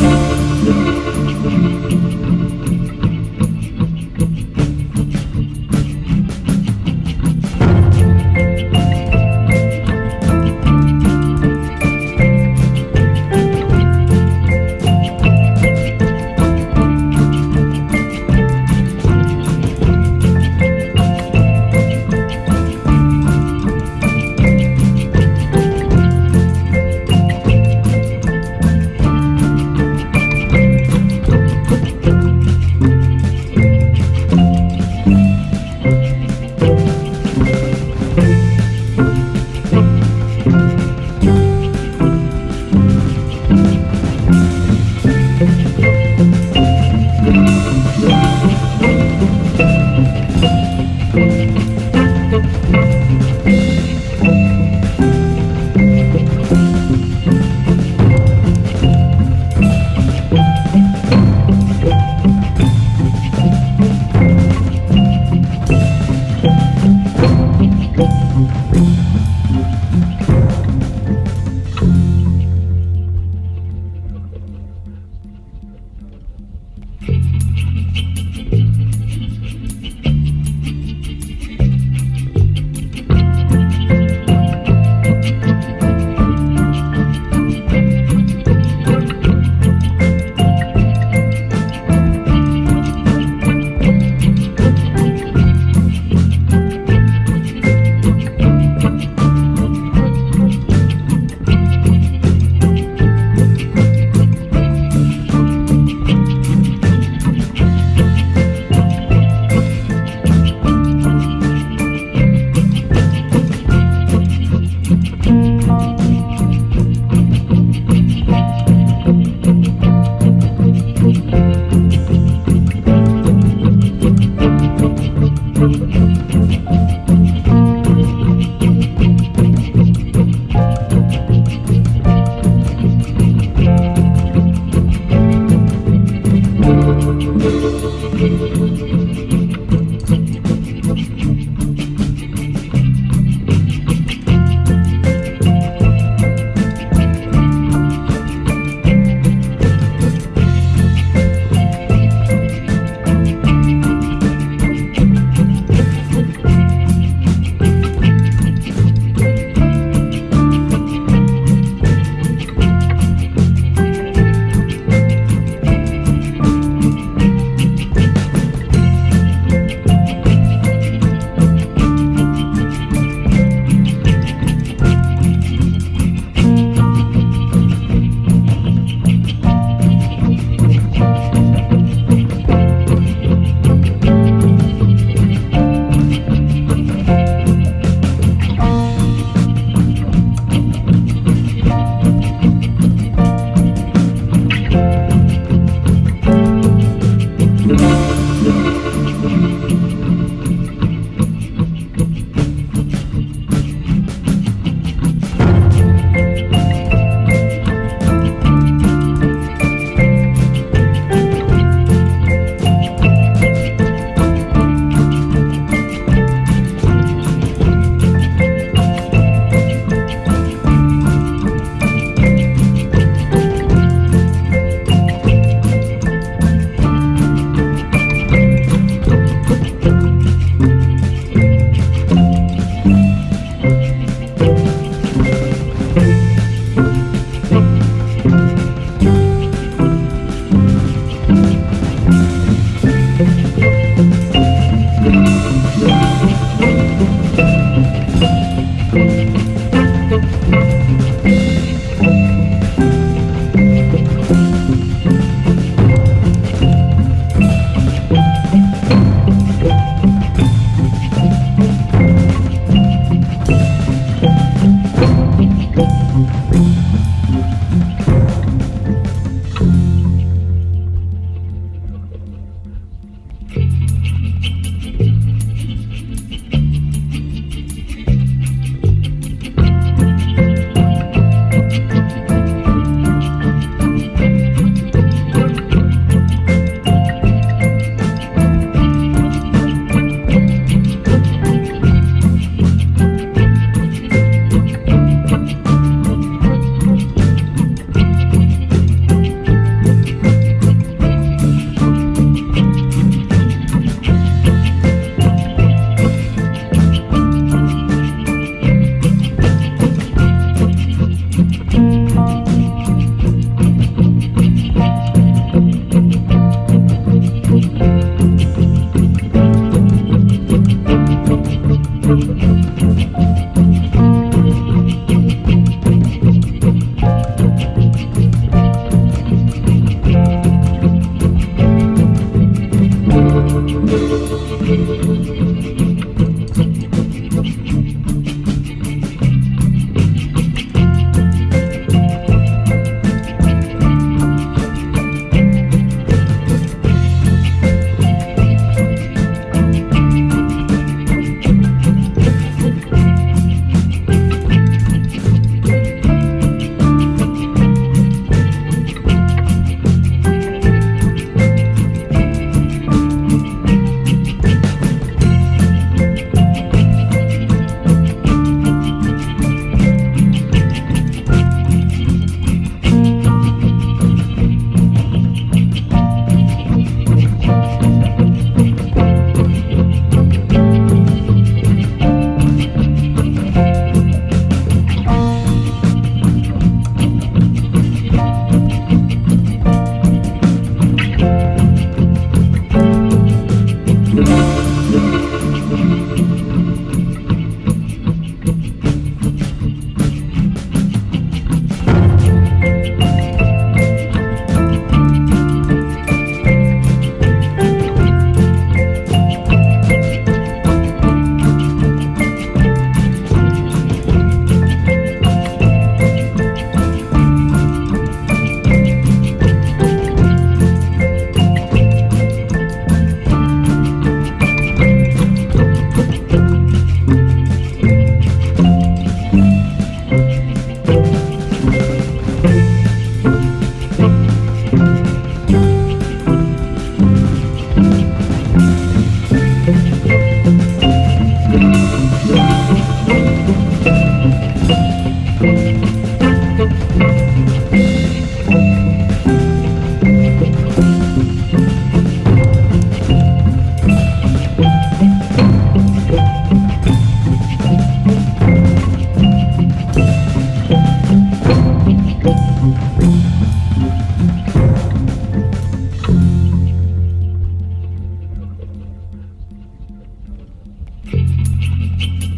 Thank you.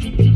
Bye.